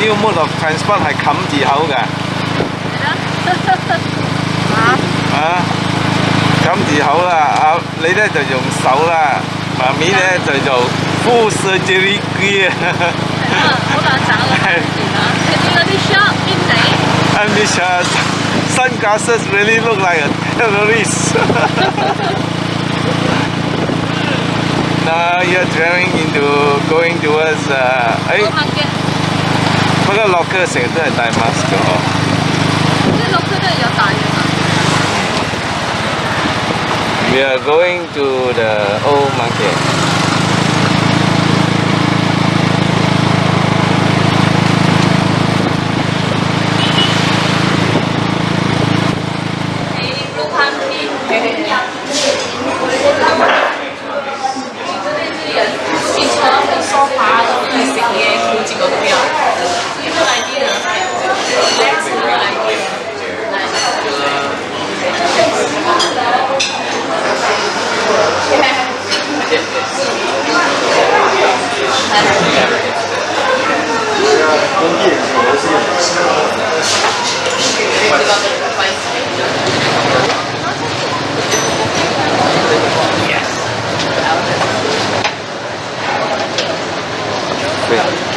new mode of transport 系冚字口㗎。啊，冚字口啦，啊你咧就用手啦，妈咪咧就做 full surgery gear。好难找啊！你见嗰啲 shop 边地？ And this uh, sunglasses really look like a terrorist. now you're driving into going towards 诶、uh, 诶，好客嘅，不过落嘅成日都系戴 mask 嘅嗬。啲落区都系有大嘅嘛。 We are going to the old market. Wait.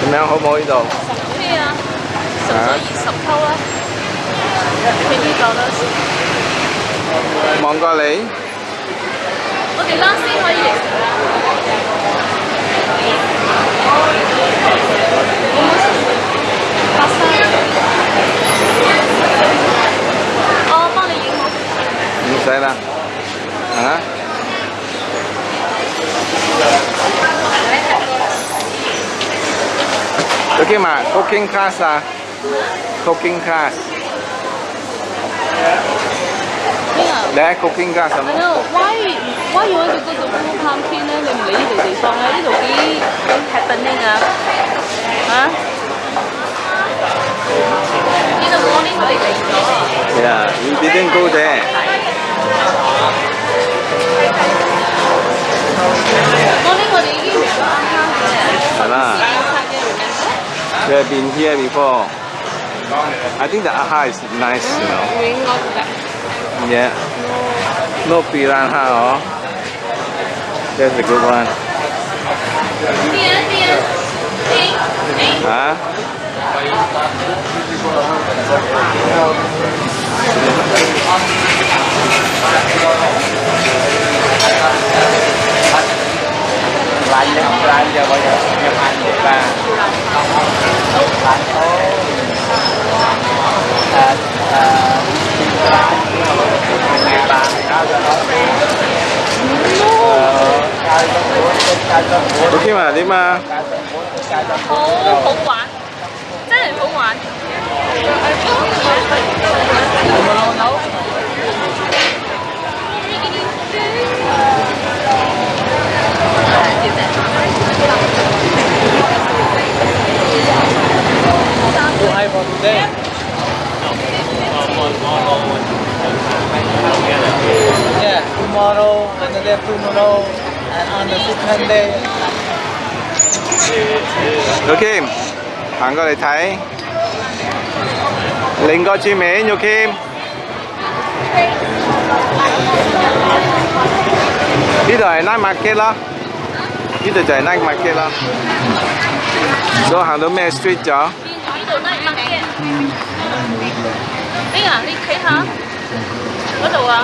点样好唔好呢度？咩啊？十咗二十沟啦，俾呢个啦。望过你， 我哋拉先可以。八三。我帮你影好。唔使啦。啊？Oke mak, cooking class ah. Cooking class. 边啊？ Để cooking class I 什么？ know why why you want to go to Blue Pumpkin 咧？你唔理呢度地方咧？呢度几几 happening 啊？啊？In the morning 我哋嚟咗。 Yeah, we didn't go there. morning 我哋已经嚟咗啱啱嘅。系啦嘅 We have been here before. I think the aha is nice, you know. 会应该嘅。 Yeah. No piranha, oh. There's a good one. Huh? Lạnh không lạnh giờ bây giờ nhập hành được là cuốn, cao cho cuốn, Ok mà đi mà. cao cho cuốn, cao cho 好 cuốn 好 rồi. 玩，真系好玩。Too high for today. Yeah, tomorrow, another tomorrow, and on the second day, Kim bạn có thể thấy linh có chi mế nhiều Kim. Đi rồi nãy mặt kia lo. Đi rồi chạy nãy mặt kia lo. Số hàng đó mẹ street chở Đi à, linh thấy hả? Ở đâu à?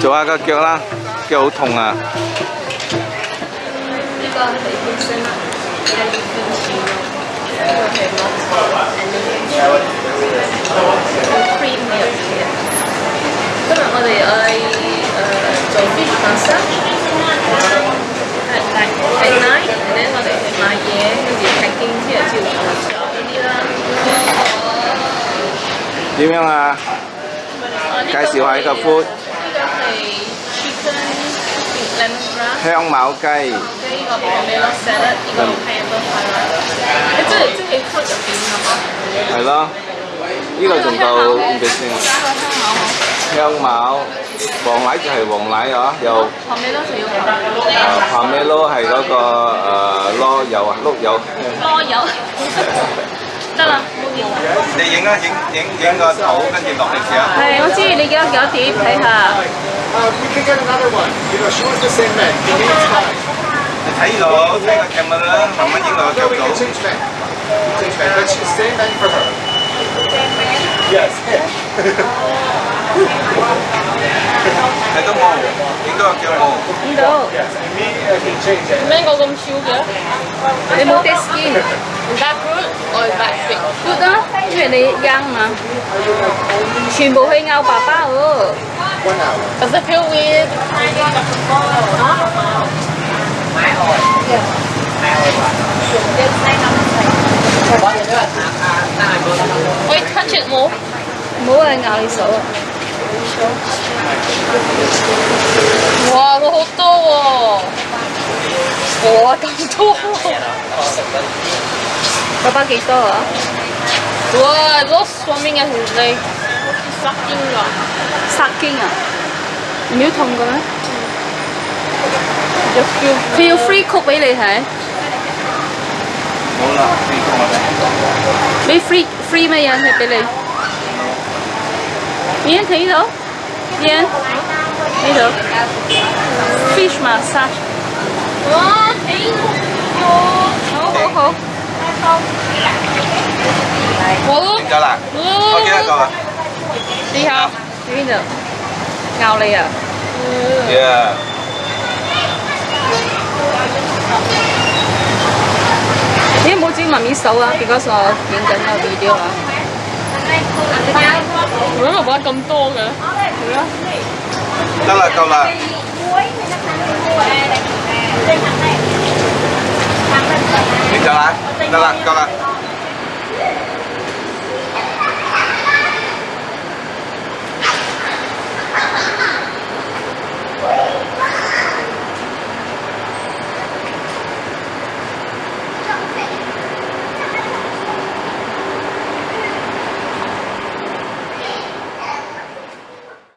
做下个脚啦，脚好痛啊！ 个系天生啦，有啲天使咯，呢个系 monster，and cream 嘅入边嘅。 今日我哋爱诶做 fish massage at night at night，and then 我哋去买嘢，跟住 packing 之后照顾呢啲啦。点样啊？介绍下呢个 food 呢个系 chicken lemongrass。香茅鸡，跟呢个 pomelo salad，呢个 pineapple pie 啦。你即系即系 food 入边系嘛？系咯。呢个仲到唔几先？加个香茅好。 香茅，黄奶就系黄奶啊，又 pomelo 就要诶 pomelo 系嗰个诶螺柚啊，碌柚。攞油。得啦，冇掂啦。你影啊，影影影个图，跟住落嚟试下。系，我知你而家几多碟睇下。 Um, you can get another one. You know, she was the same man. Give me time. 你睇到睇个 camera 啦，慢慢影落个 No, 角 we can 度。 change man. Change man. But she's same man for her. Yes. 해도 뭐 이거 할게요 뭐 이거 맨 거금 쉬우게요 내 못해 스킨 that fruit or that thing fruit đó chuyện này giang mà chuyển bộ hơi ngao bà ba ơ does it feel weird Wait, touch it more. More than I saw. 와, 너무 더워. 와, 너무 더워. 가방에 있어. 와, 너 swimming at his leg. Sucking up. Sucking up. Miếu thông cơ. Feel free cook với lại hả? Bị free free mà anh phải lại. Yên thấy đâu? Bien. Mira. Fish massage. Hổ hổ hổ. Hổ. Cho là. Thôi. Đi không? Đi được. Ngầu này à. Yeah. Thế mua chim mà mi xấu á, because of những cái video á. Ủa mà bọn cầm tô kìa. Chắc là cậu là Mình là cậu là